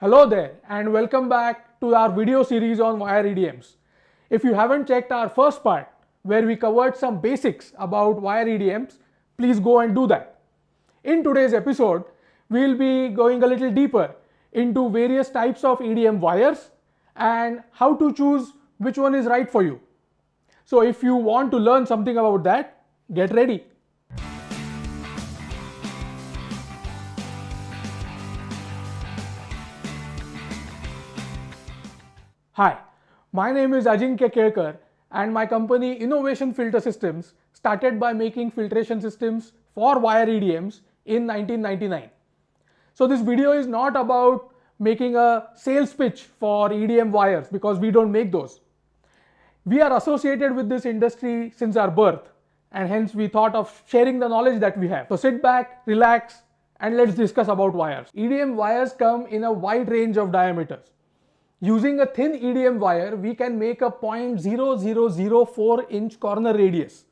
Hello there and welcome back to our video series on wire EDMs. If you haven't checked our first part where we covered some basics about wire EDMs, please go and do that. In today's episode, we'll be going a little deeper into various types of EDM wires and how to choose which one is right for you. So if you want to learn something about that, get ready. Hi, my name is Ajinkya Kelkar and my company Innovation Filter Systems started by making filtration systems for wire EDMs in 1999. So this video is not about making a sales pitch for EDM wires because we don't make those. We are associated with this industry since our birth and hence we thought of sharing the knowledge that we have. So sit back, relax and let's discuss about wires. EDM wires come in a wide range of diameters. Using a thin EDM wire, we can make a 0.0004 inch corner radius,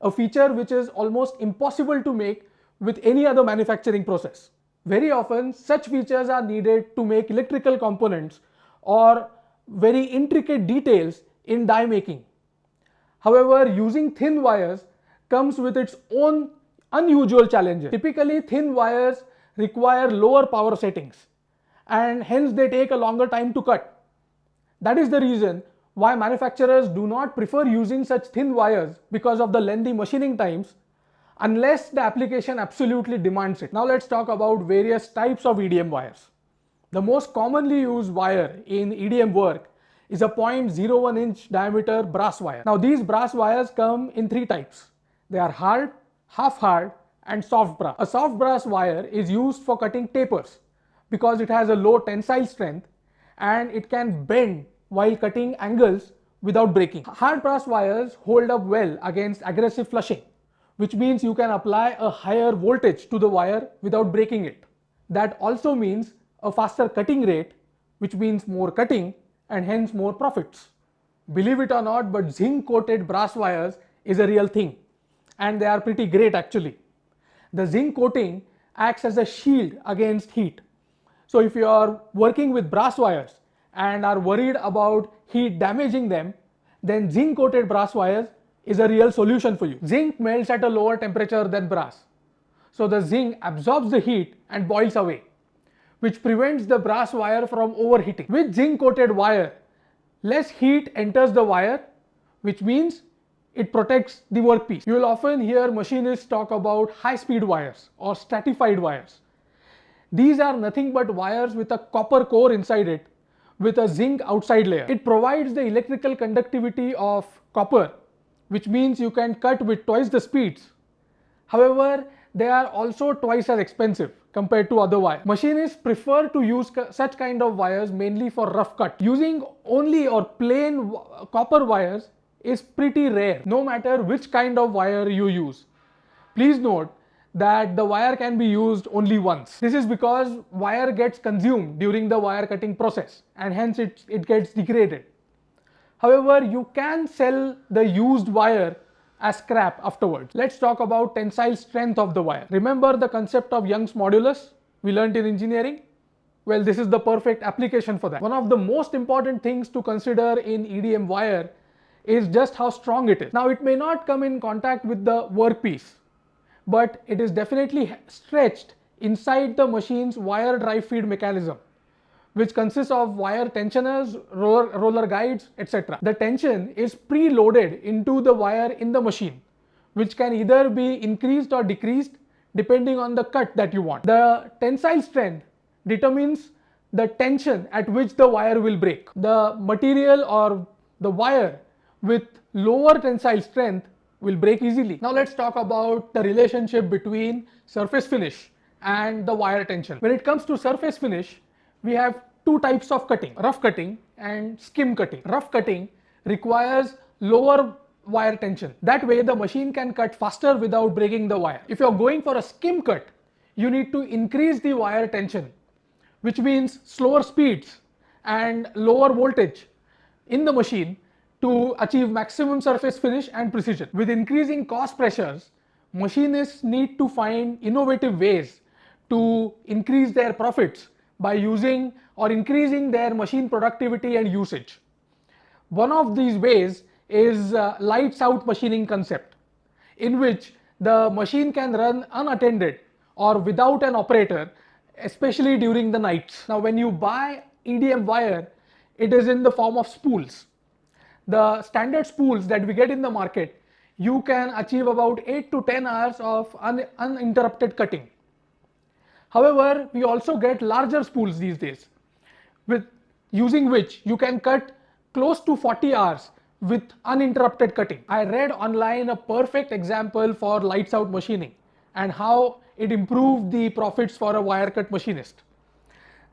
a feature which is almost impossible to make with any other manufacturing process. Very often, such features are needed to make electrical components or very intricate details in die making. However, using thin wires comes with its own unusual challenges. Typically, thin wires require lower power settings and hence they take a longer time to cut. That is the reason why manufacturers do not prefer using such thin wires because of the lengthy machining times unless the application absolutely demands it. Now let's talk about various types of EDM wires. The most commonly used wire in EDM work is a 0.01 inch diameter brass wire. Now these brass wires come in three types. They are hard, half hard and soft brass. A soft brass wire is used for cutting tapers because it has a low tensile strength and it can bend while cutting angles without breaking. Hard brass wires hold up well against aggressive flushing, which means you can apply a higher voltage to the wire without breaking it. That also means a faster cutting rate, which means more cutting and hence more profits. Believe it or not, but zinc coated brass wires is a real thing and they are pretty great actually. The zinc coating acts as a shield against heat. So if you are working with brass wires, and are worried about heat damaging them, then zinc coated brass wires is a real solution for you. Zinc melts at a lower temperature than brass. So the zinc absorbs the heat and boils away, which prevents the brass wire from overheating. With zinc coated wire, less heat enters the wire, which means it protects the workpiece. You will often hear machinists talk about high speed wires or stratified wires. These are nothing but wires with a copper core inside it with a zinc outside layer. It provides the electrical conductivity of copper, which means you can cut with twice the speeds. However, they are also twice as expensive compared to other wires. Machinists prefer to use such kind of wires mainly for rough cut. Using only or plain copper wires is pretty rare no matter which kind of wire you use. Please note that the wire can be used only once. This is because wire gets consumed during the wire cutting process and hence it, it gets degraded. However, you can sell the used wire as scrap afterwards. Let's talk about tensile strength of the wire. Remember the concept of Young's modulus we learned in engineering? Well, this is the perfect application for that. One of the most important things to consider in EDM wire is just how strong it is. Now, it may not come in contact with the workpiece but it is definitely stretched inside the machine's wire drive feed mechanism which consists of wire tensioners, roller, roller guides, etc. The tension is pre-loaded into the wire in the machine, which can either be increased or decreased depending on the cut that you want. The tensile strength determines the tension at which the wire will break. The material or the wire with lower tensile strength will break easily. Now let's talk about the relationship between surface finish and the wire tension. When it comes to surface finish, we have two types of cutting, rough cutting and skim cutting. Rough cutting requires lower wire tension. That way the machine can cut faster without breaking the wire. If you're going for a skim cut, you need to increase the wire tension, which means slower speeds and lower voltage in the machine to achieve maximum surface finish and precision. With increasing cost pressures, machinists need to find innovative ways to increase their profits by using or increasing their machine productivity and usage. One of these ways is uh, lights out machining concept in which the machine can run unattended or without an operator especially during the nights. Now when you buy EDM wire it is in the form of spools. The standard spools that we get in the market you can achieve about 8 to 10 hours of un uninterrupted cutting. However, we also get larger spools these days with using which you can cut close to 40 hours with uninterrupted cutting. I read online a perfect example for lights out machining and how it improved the profits for a wire cut machinist.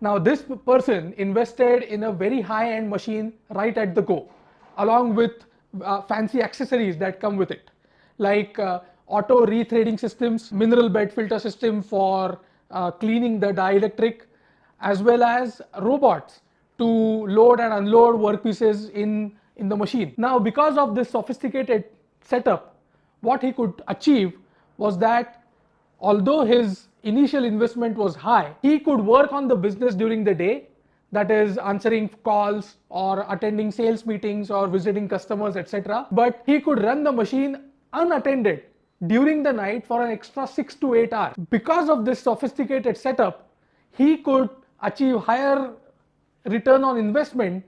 Now this person invested in a very high end machine right at the go along with uh, fancy accessories that come with it like uh, auto rethreading systems, mineral bed filter system for uh, cleaning the dielectric as well as robots to load and unload workpieces in, in the machine. Now because of this sophisticated setup what he could achieve was that although his initial investment was high, he could work on the business during the day that is answering calls or attending sales meetings or visiting customers etc. But he could run the machine unattended during the night for an extra 6 to 8 hours. Because of this sophisticated setup, he could achieve higher return on investment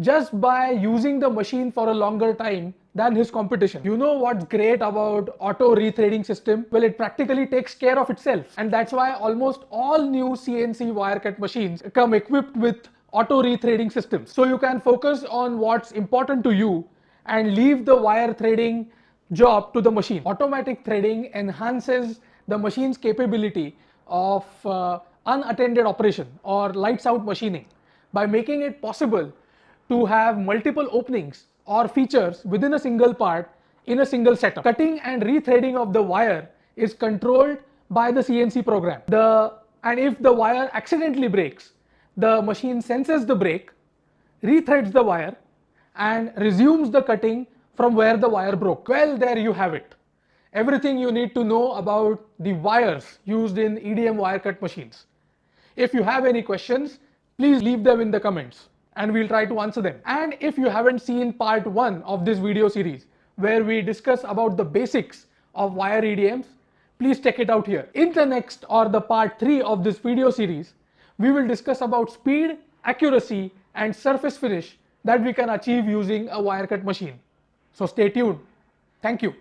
just by using the machine for a longer time than his competition. You know what's great about auto rethreading system? Well, it practically takes care of itself. And that's why almost all new CNC wire cut machines come equipped with auto rethreading systems. So you can focus on what's important to you and leave the wire threading job to the machine. Automatic threading enhances the machine's capability of uh, unattended operation or lights out machining by making it possible to have multiple openings or features within a single part in a single setup. Cutting and rethreading of the wire is controlled by the CNC program. The, and if the wire accidentally breaks, the machine senses the break, rethreads the wire and resumes the cutting from where the wire broke. Well, there you have it. Everything you need to know about the wires used in EDM wire cut machines. If you have any questions, please leave them in the comments and we'll try to answer them. And if you haven't seen part 1 of this video series where we discuss about the basics of wire EDMs, please check it out here. In the next or the part 3 of this video series, we will discuss about speed, accuracy and surface finish that we can achieve using a wire cut machine. So stay tuned. Thank you.